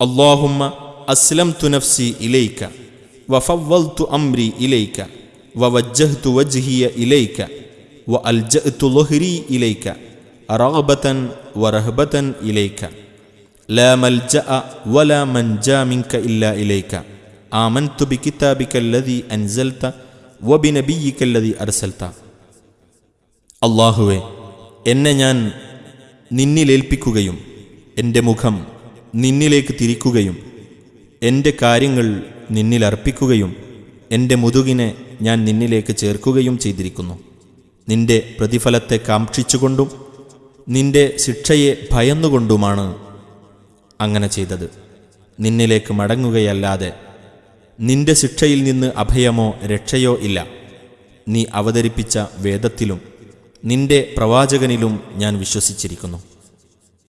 اللهم أسلمت نفسي إليك وفوضت أمري إليك ووجهت وجهي إليك وألجأت ظهري إليك رغبة ورهبة إليك لا ملجأ ولا منجا منك إلا إليك آمنت بكتابك الذي أنزلت وبنبيك الذي أرسلت അള്ളാഹുവെ എന്നെ ഞാൻ നിന്നിലേൽപ്പിക്കുകയും എൻ്റെ മുഖം നിന്നിലേക്ക് തിരിക്കുകയും എന്റെ കാര്യങ്ങൾ നിന്നിലർപ്പിക്കുകയും എന്റെ മുതുകിനെ ഞാൻ നിന്നിലേക്ക് ചേർക്കുകയും ചെയ്തിരിക്കുന്നു. നിന്റെ പ്രതിഫലത്തെ കാക്ഷിച്ചുകൊണ്ടും നിന്റെ ശിക്ഷയെ ഭയന്നുകൊണ്ടുമാണ് അങ്ങനെ ചെയ്തത്. നിന്നിലേക്ക് മടങ്ങുകയല്ലാതെ നിന്റെ ശിക്ഷയിൽ നിന്ന് അഭയമോ രക്ഷയോ ഇല്ല. നീ അവതരിപ്പിച്ച വേദത്തിലും നിന്റെ പ്രവാചകനിലും ഞാൻ വിശ്വസിച്ചിരിക്കുന്നു.